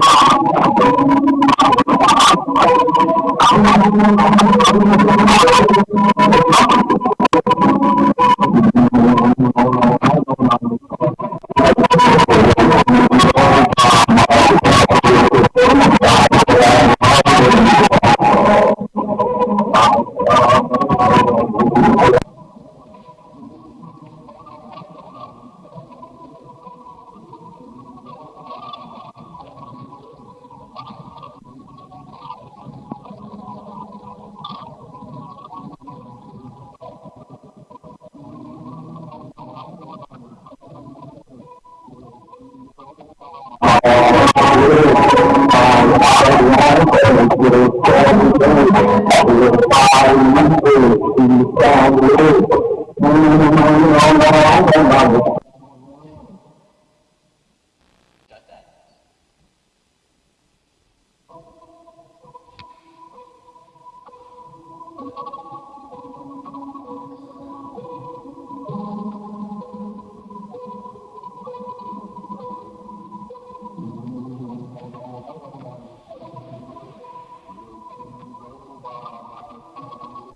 I'm going to go to the hospital.